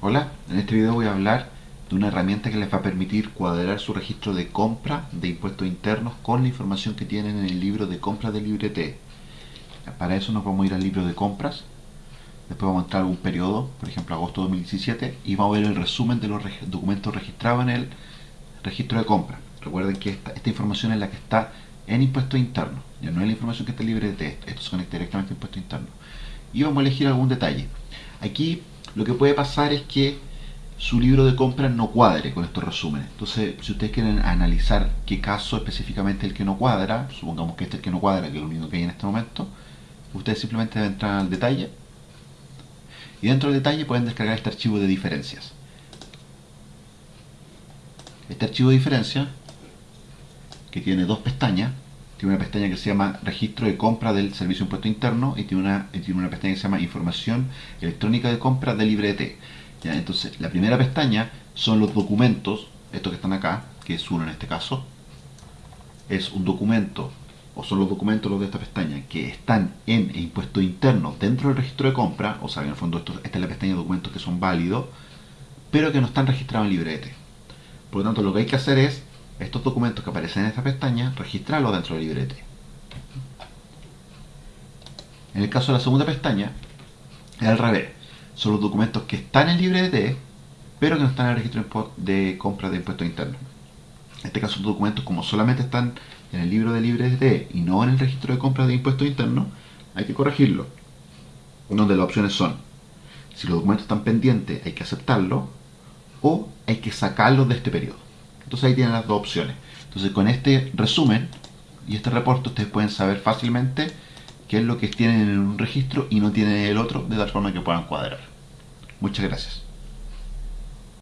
Hola, en este video voy a hablar de una herramienta que les va a permitir cuadrar su registro de compra de impuestos internos con la información que tienen en el libro de compras de Librete. Para eso nos vamos a ir al libro de compras, después vamos a entrar a algún periodo, por ejemplo agosto 2017, y vamos a ver el resumen de los documentos registrados en el registro de compra. Recuerden que esta, información es la que está en impuestos internos, ya no es la información que está en Librete, esto se conecta directamente a impuestos internos. Y vamos a elegir algún detalle. Aquí lo que puede pasar es que su libro de compras no cuadre con estos resúmenes. Entonces, si ustedes quieren analizar qué caso específicamente el que no cuadra, supongamos que este es el que no cuadra, que es lo único que hay en este momento, ustedes simplemente entrar al detalle y dentro del detalle pueden descargar este archivo de diferencias. Este archivo de diferencias, que tiene dos pestañas, tiene una pestaña que se llama registro de compra del servicio de impuesto interno y tiene una, tiene una pestaña que se llama información electrónica de compra de librete. ¿Ya? Entonces, la primera pestaña son los documentos, estos que están acá, que es uno en este caso, es un documento, o son los documentos los de esta pestaña, que están en impuesto interno dentro del registro de compra, o sea, en el fondo esto, esta es la pestaña de documentos que son válidos, pero que no están registrados en librete. Por lo tanto, lo que hay que hacer es estos documentos que aparecen en esta pestaña, registrarlos dentro del librete. En el caso de la segunda pestaña, es al revés. Son los documentos que están en el librete, pero que no están en el registro de compra de impuestos internos. En este caso, los documentos, como solamente están en el libro de librete y no en el registro de compra de impuestos internos, hay que corregirlo. Donde las opciones son, si los documentos están pendientes, hay que aceptarlo, o hay que sacarlos de este periodo. Entonces ahí tienen las dos opciones. Entonces con este resumen y este reporte ustedes pueden saber fácilmente qué es lo que tienen en un registro y no tienen en el otro, de tal forma que puedan cuadrar. Muchas gracias.